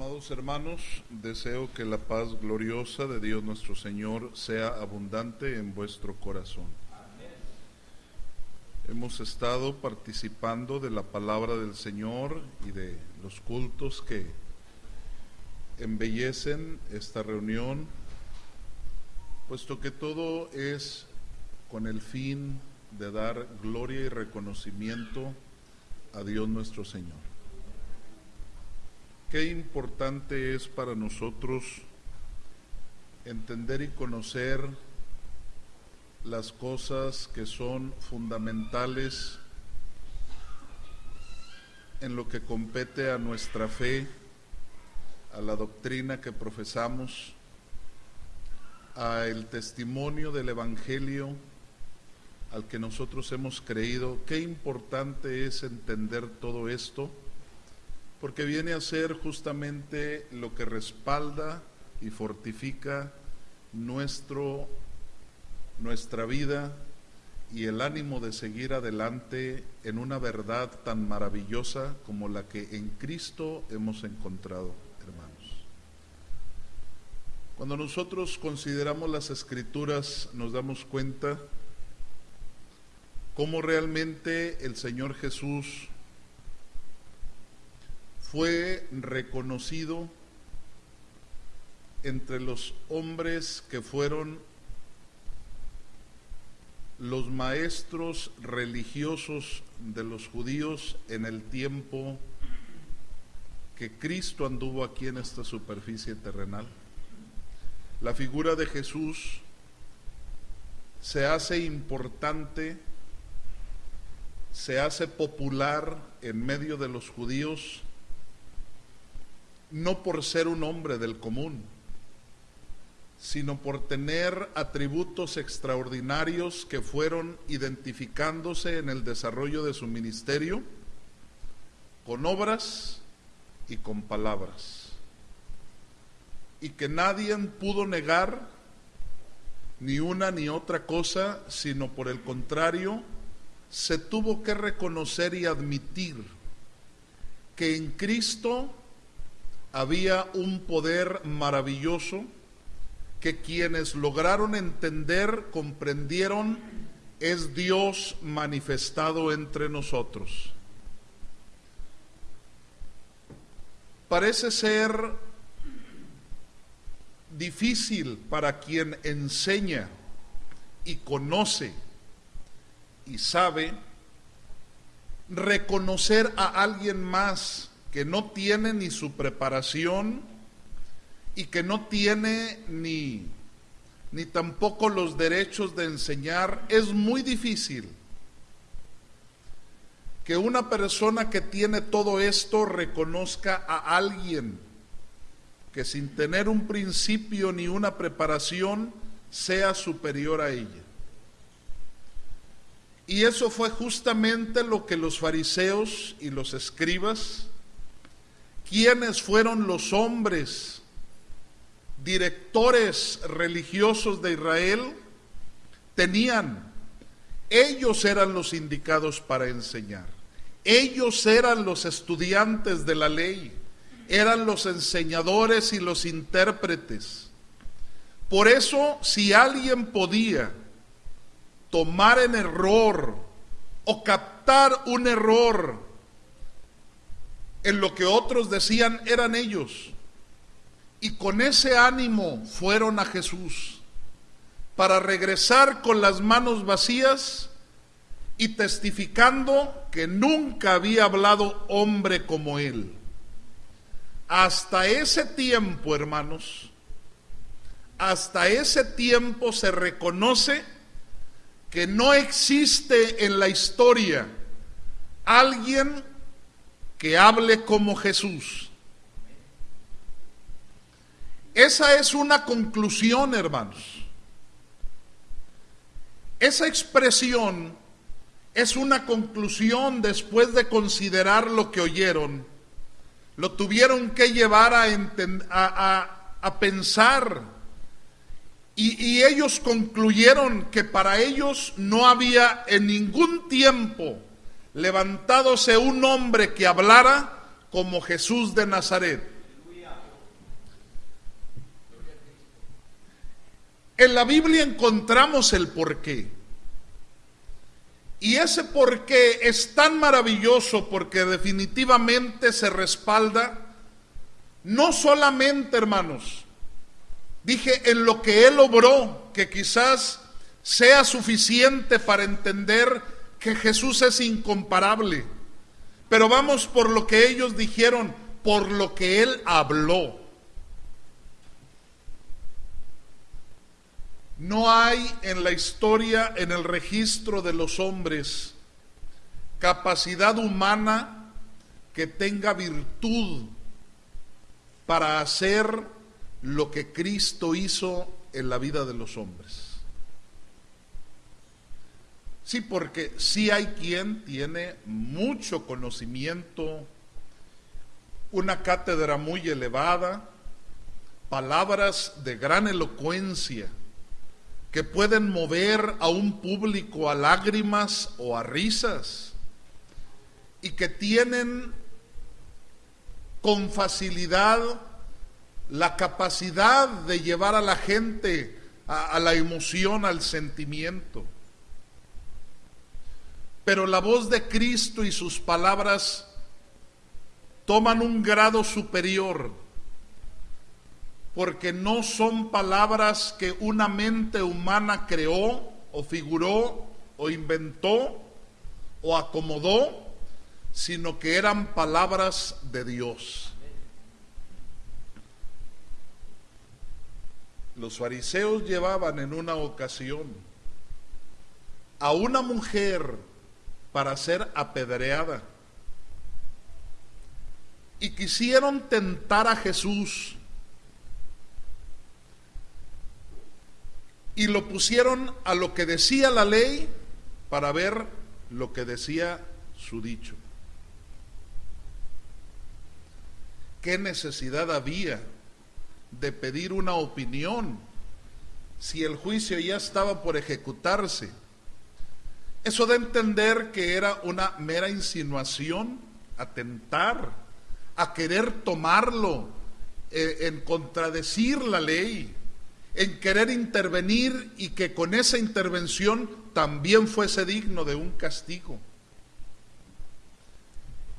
Amados hermanos, deseo que la paz gloriosa de Dios nuestro Señor sea abundante en vuestro corazón. Hemos estado participando de la palabra del Señor y de los cultos que embellecen esta reunión, puesto que todo es con el fin de dar gloria y reconocimiento a Dios nuestro Señor. Qué importante es para nosotros entender y conocer las cosas que son fundamentales en lo que compete a nuestra fe, a la doctrina que profesamos, a el testimonio del Evangelio al que nosotros hemos creído. Qué importante es entender todo esto porque viene a ser justamente lo que respalda y fortifica nuestro, nuestra vida y el ánimo de seguir adelante en una verdad tan maravillosa como la que en Cristo hemos encontrado, hermanos. Cuando nosotros consideramos las escrituras nos damos cuenta cómo realmente el Señor Jesús fue reconocido entre los hombres que fueron los maestros religiosos de los judíos en el tiempo que Cristo anduvo aquí en esta superficie terrenal. La figura de Jesús se hace importante, se hace popular en medio de los judíos no por ser un hombre del común, sino por tener atributos extraordinarios que fueron identificándose en el desarrollo de su ministerio con obras y con palabras. Y que nadie pudo negar ni una ni otra cosa, sino por el contrario, se tuvo que reconocer y admitir que en Cristo había un poder maravilloso que quienes lograron entender, comprendieron, es Dios manifestado entre nosotros. Parece ser difícil para quien enseña y conoce y sabe reconocer a alguien más que no tiene ni su preparación y que no tiene ni, ni tampoco los derechos de enseñar, es muy difícil que una persona que tiene todo esto reconozca a alguien que sin tener un principio ni una preparación sea superior a ella. Y eso fue justamente lo que los fariseos y los escribas quiénes fueron los hombres directores religiosos de Israel tenían. Ellos eran los indicados para enseñar. Ellos eran los estudiantes de la ley. Eran los enseñadores y los intérpretes. Por eso, si alguien podía tomar en error o captar un error en lo que otros decían eran ellos. Y con ese ánimo fueron a Jesús para regresar con las manos vacías y testificando que nunca había hablado hombre como él. Hasta ese tiempo, hermanos, hasta ese tiempo se reconoce que no existe en la historia alguien que hable como Jesús. Esa es una conclusión, hermanos. Esa expresión es una conclusión después de considerar lo que oyeron. Lo tuvieron que llevar a, a, pensar. Y, y ellos concluyeron que para ellos no había en ningún tiempo levantándose un hombre que hablara como Jesús de Nazaret. En la Biblia encontramos el porqué. Y ese porqué es tan maravilloso porque definitivamente se respalda no solamente, hermanos, dije en lo que él obró, que quizás sea suficiente para entender que Jesús es incomparable, pero vamos por lo que ellos dijeron, por lo que Él habló. No hay en la historia, en el registro de los hombres, capacidad humana que tenga virtud para hacer lo que Cristo hizo en la vida de los hombres. Sí, porque sí hay quien tiene mucho conocimiento, una cátedra muy elevada, palabras de gran elocuencia, que pueden mover a un público a lágrimas o a risas y que tienen con facilidad la capacidad de llevar a la gente a, la emoción, al sentimiento. Pero la voz de Cristo y sus palabras toman un grado superior porque no son palabras que una mente humana creó o figuró o inventó o acomodó, sino que eran palabras de Dios. Los fariseos llevaban en una ocasión a una mujer para ser apedreada y quisieron tentar a Jesús y lo pusieron a lo que decía la ley para ver lo que decía su dicho. ¿Qué necesidad había de pedir una opinión si el juicio ya estaba por ejecutarse? Eso de entender que era una mera insinuación, atentar, a querer tomarlo, eh, en contradecir la ley en querer intervenir y que con esa intervención también fuese digno de un castigo.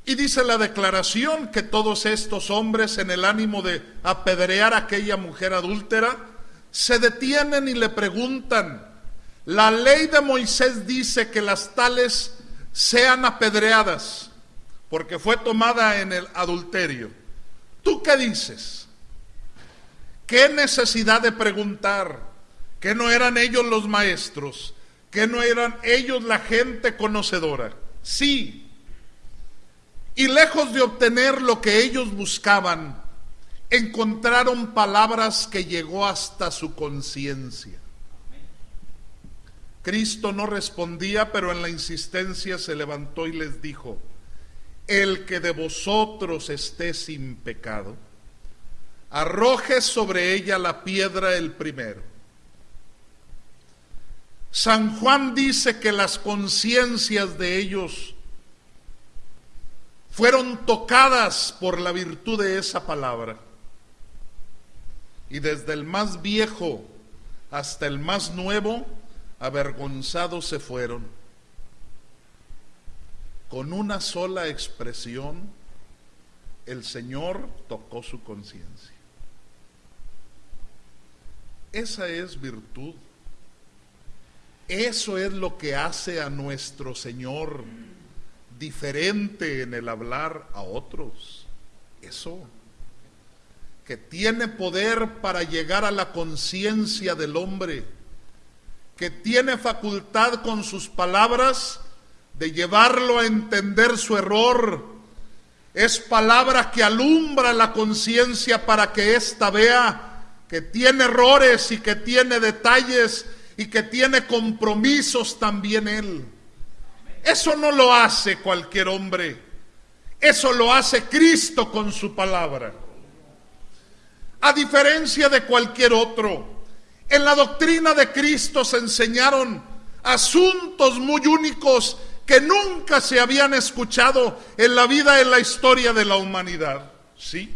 Y dice la declaración que todos estos hombres en el ánimo de apedrear a aquella mujer adúltera, se detienen y le preguntan, la ley de Moisés dice que las tales sean apedreadas porque fue tomada en el adulterio. ¿Tú qué dices? ¿Qué necesidad de preguntar? ¿Que no eran ellos los maestros? ¿Que no eran ellos la gente conocedora? Sí. Y lejos de obtener lo que ellos buscaban, encontraron palabras que llegó hasta su conciencia. Cristo no respondía, pero en la insistencia se levantó y les dijo, el que de vosotros esté sin pecado arroje sobre ella la piedra el primero. San Juan dice que las conciencias de ellos fueron tocadas por la virtud de esa palabra. Y desde el más viejo hasta el más nuevo, avergonzados se fueron. Con una sola expresión, el Señor tocó su conciencia. Esa es virtud. Eso es lo que hace a nuestro Señor diferente en el hablar a otros. Eso. Que tiene poder para llegar a la conciencia del hombre. Que tiene facultad con sus palabras de llevarlo a entender su error. Es palabra que alumbra la conciencia para que ésta vea que tiene errores y que tiene detalles y que tiene compromisos también Él. Eso no lo hace cualquier hombre, eso lo hace Cristo con su palabra. A diferencia de cualquier otro, en la doctrina de Cristo se enseñaron asuntos muy únicos que nunca se habían escuchado en la vida, en la historia de la humanidad. ¿Sí?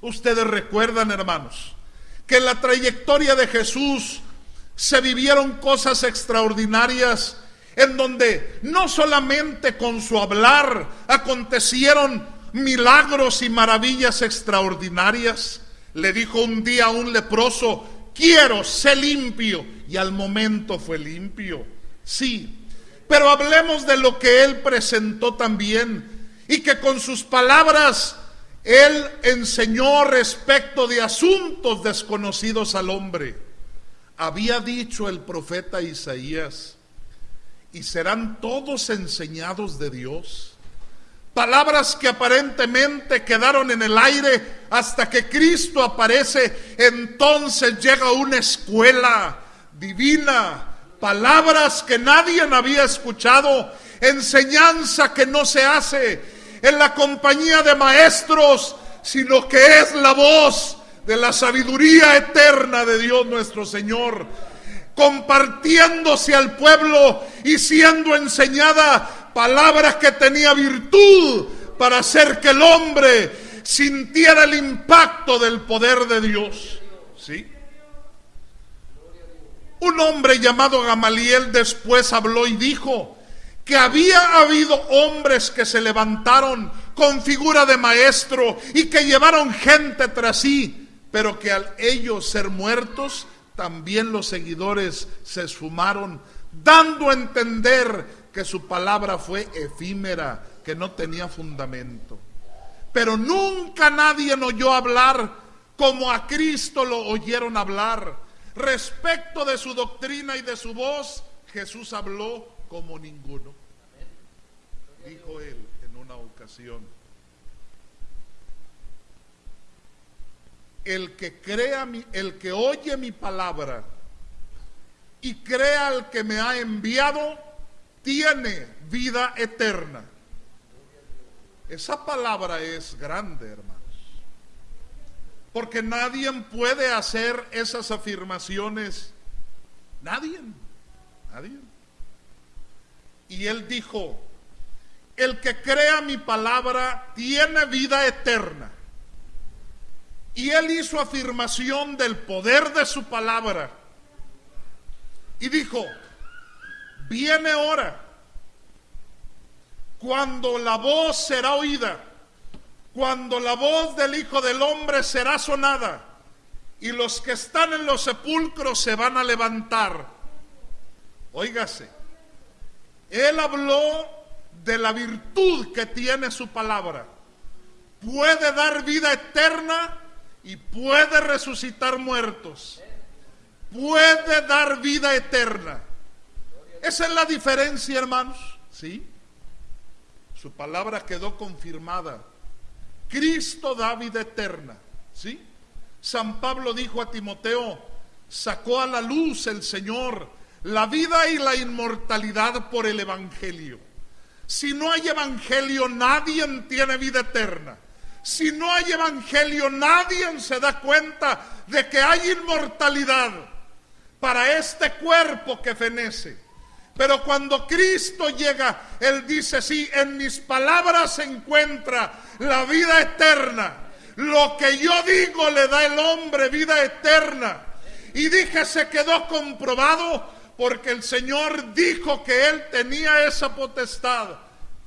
Ustedes recuerdan, hermanos, que en la trayectoria de Jesús se vivieron cosas extraordinarias en donde no solamente con su hablar acontecieron milagros y maravillas extraordinarias. Le dijo un día a un leproso, quiero, ser limpio. Y al momento fue limpio. Sí, pero hablemos de lo que él presentó también y que con sus palabras él enseñó respecto de asuntos desconocidos al hombre. Había dicho el profeta Isaías, y serán todos enseñados de Dios. Palabras que aparentemente quedaron en el aire hasta que Cristo aparece. Entonces llega una escuela divina. Palabras que nadie había escuchado. Enseñanza que no se hace en la compañía de maestros, sino que es la voz de la sabiduría eterna de Dios nuestro Señor, compartiéndose al pueblo y siendo enseñada palabras que tenía virtud para hacer que el hombre sintiera el impacto del poder de Dios. ¿Sí? Un hombre llamado Gamaliel después habló y dijo, que había habido hombres que se levantaron con figura de maestro y que llevaron gente tras sí, pero que al ellos ser muertos, también los seguidores se esfumaron, dando a entender que su palabra fue efímera, que no tenía fundamento. Pero nunca nadie oyó hablar como a Cristo lo oyeron hablar. Respecto de su doctrina y de su voz, Jesús habló como ninguno. Dijo él en una ocasión, el que crea mi, el que oye mi palabra y crea al que me ha enviado, tiene vida eterna. Esa palabra es grande, hermanos. Porque nadie puede hacer esas afirmaciones. Nadie. Nadie. Y él dijo, el que crea mi palabra tiene vida eterna. Y él hizo afirmación del poder de su palabra. Y dijo, viene hora cuando la voz será oída, cuando la voz del Hijo del Hombre será sonada, y los que están en los sepulcros se van a levantar. Óigase, él habló de la virtud que tiene su palabra. Puede dar vida eterna y puede resucitar muertos. Puede dar vida eterna. Esa es la diferencia, hermanos. ¿Sí? Su palabra quedó confirmada. Cristo da vida eterna. ¿Sí? San Pablo dijo a Timoteo, sacó a la luz el Señor la vida y la inmortalidad por el Evangelio. Si no hay Evangelio, nadie tiene vida eterna. Si no hay Evangelio, nadie se da cuenta de que hay inmortalidad para este cuerpo que fenece. Pero cuando Cristo llega, Él dice, sí, en mis palabras se encuentra la vida eterna. Lo que yo digo le da el hombre vida eterna. Y dije, se quedó comprobado porque el Señor dijo que Él tenía esa potestad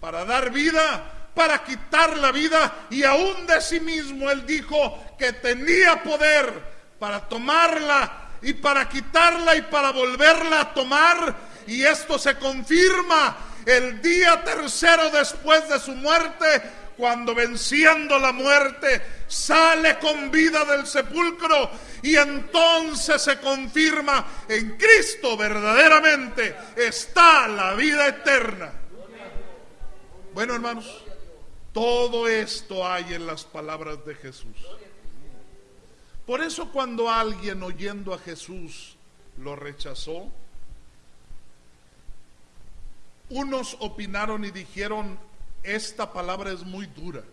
para dar vida, para quitar la vida, y aún de sí mismo Él dijo que tenía poder para tomarla y para quitarla y para volverla a tomar, y esto se confirma el día tercero después de su muerte, cuando venciendo la muerte sale con vida del sepulcro y entonces se confirma en Cristo verdaderamente está la vida eterna. Bueno, hermanos, todo esto hay en las palabras de Jesús. Por eso cuando alguien oyendo a Jesús lo rechazó, unos opinaron y dijeron, esta palabra es muy dura.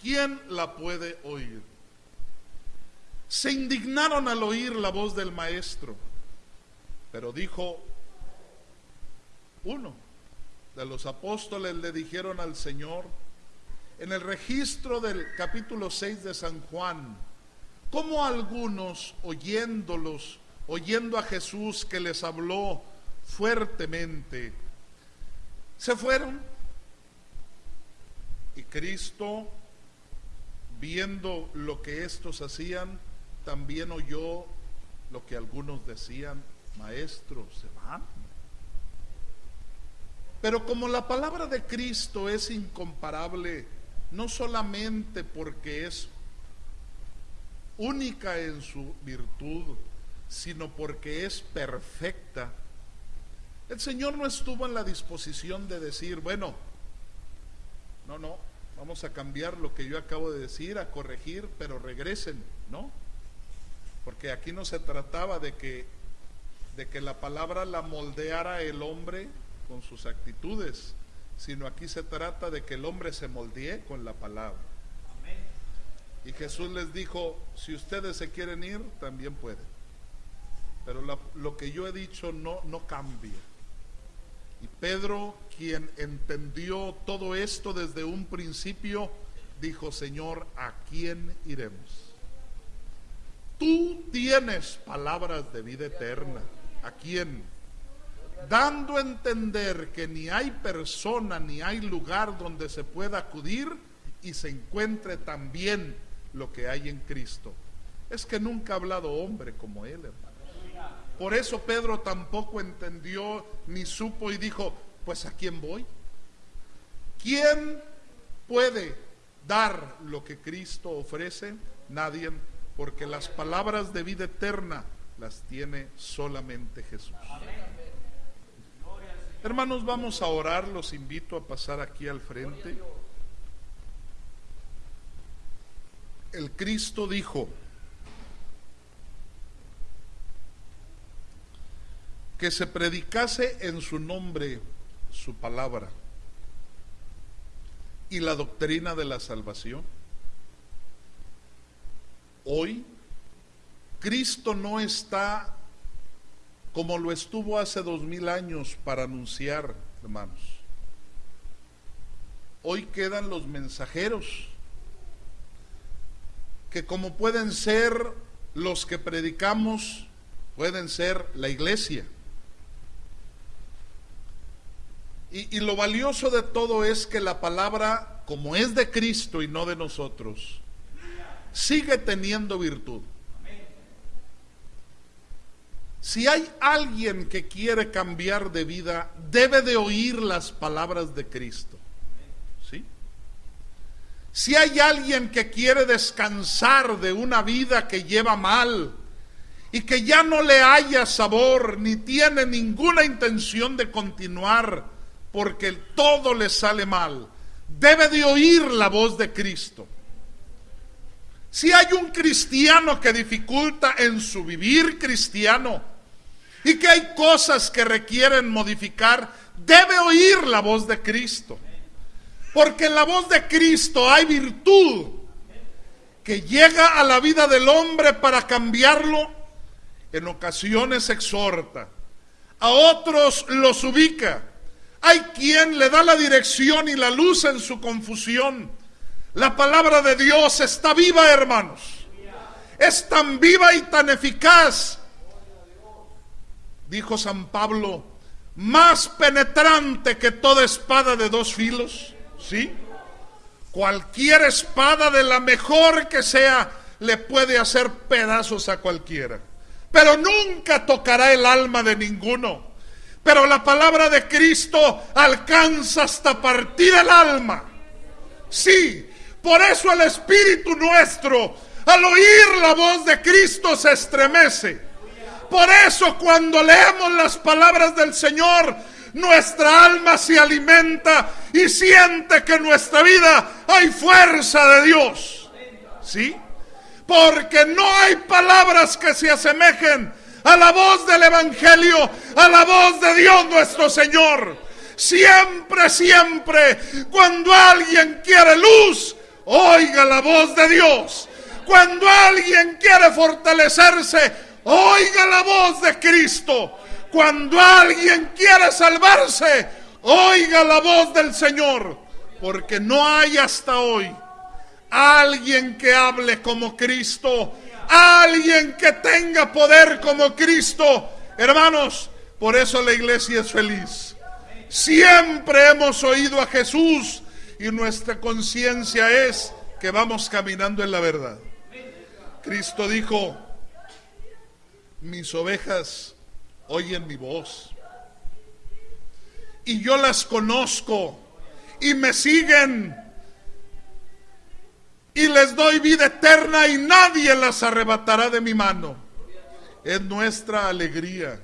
¿Quién la puede oír? Se indignaron al oír la voz del maestro, pero dijo uno de los apóstoles le dijeron al Señor, en el registro del capítulo 6 de San Juan, como algunos oyéndolos, oyendo a Jesús que les habló fuertemente, se fueron. Y Cristo, viendo lo que estos hacían, también oyó lo que algunos decían, maestro, se van. Pero como la palabra de Cristo es incomparable, no solamente porque es única en su virtud, sino porque es perfecta, el Señor no estuvo en la disposición de decir, bueno, no, no, vamos a cambiar lo que yo acabo de decir, a corregir, pero regresen, ¿no? Porque aquí no se trataba de que, de que la palabra la moldeara el hombre con sus actitudes, sino aquí se trata de que el hombre se moldee con la palabra. Y Jesús les dijo, si ustedes se quieren ir, también pueden. Pero lo que yo he dicho no, no cambia. Y Pedro, quien entendió todo esto desde un principio, dijo, Señor, ¿a quién iremos? Tú tienes palabras de vida eterna. ¿A quién? Dando a entender que ni hay persona ni hay lugar donde se pueda acudir y se encuentre también lo que hay en Cristo. Es que nunca ha hablado hombre como él, hermano. Por eso Pedro tampoco entendió ni supo y dijo, pues a quién voy. ¿Quién puede dar lo que Cristo ofrece? Nadie porque las palabras de vida eterna las tiene solamente Jesús. Hermanos, vamos a orar, los invito a pasar aquí al frente. El Cristo dijo que se predicase en su nombre su palabra y la doctrina de la salvación Hoy Cristo no está como lo estuvo hace dos mil años para anunciar, hermanos. Hoy quedan los mensajeros, que como pueden ser los que predicamos, pueden ser la iglesia. Y, lo valioso de todo es que la palabra, como es de Cristo y no de nosotros, sigue teniendo virtud. Si hay alguien que quiere cambiar de vida, debe de oír las palabras de Cristo. ¿Sí? Si hay alguien que quiere descansar de una vida que lleva mal y que ya no le haya sabor ni tiene ninguna intención de continuar porque todo le sale mal, debe de oír la voz de Cristo. Si hay un cristiano que dificulta en su vivir cristiano y que hay cosas que requieren modificar, debe oír la voz de Cristo. Porque en la voz de Cristo hay virtud que llega a la vida del hombre para cambiarlo. En ocasiones exhorta, a otros los ubica. Hay quien le da la dirección y la luz en su confusión. La palabra de Dios está viva, hermanos. Es tan viva y tan eficaz. Dijo San Pablo, más penetrante que toda espada de dos filos. ¿Sí? Cualquier espada de la mejor que sea le puede hacer pedazos a cualquiera. Pero nunca tocará el alma de ninguno. Pero la palabra de Cristo alcanza hasta partir el alma. Sí, por eso el Espíritu nuestro, al oír la voz de Cristo, se estremece. Por eso cuando leemos las palabras del Señor, nuestra alma se alimenta y siente que en nuestra vida hay fuerza de Dios. ¿Sí? Porque no hay palabras que se asemejen a la voz del Evangelio, a la voz de Dios nuestro Señor. Siempre, siempre, cuando alguien quiere luz, oiga la voz de Dios. Cuando alguien quiere fortalecerse, oiga la voz de Cristo. Cuando alguien quiere salvarse, oiga la voz del Señor. Porque no hay hasta hoy alguien que hable como Cristo, Alguien que tenga poder como Cristo. Hermanos, por eso la iglesia es feliz. Siempre hemos oído a Jesús y nuestra conciencia es que vamos caminando en la verdad. Cristo dijo, mis ovejas oyen mi voz y yo las conozco y me siguen y les doy vida eterna y nadie las arrebatará de mi mano. Es nuestra alegría.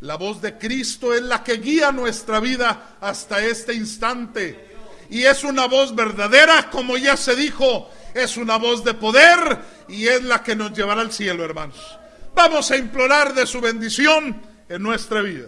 La voz de Cristo es la que guía nuestra vida hasta este instante. Y es una voz verdadera, como ya se dijo, es una voz de poder y es la que nos llevará al cielo, hermanos. Vamos a implorar de su bendición en nuestra vida.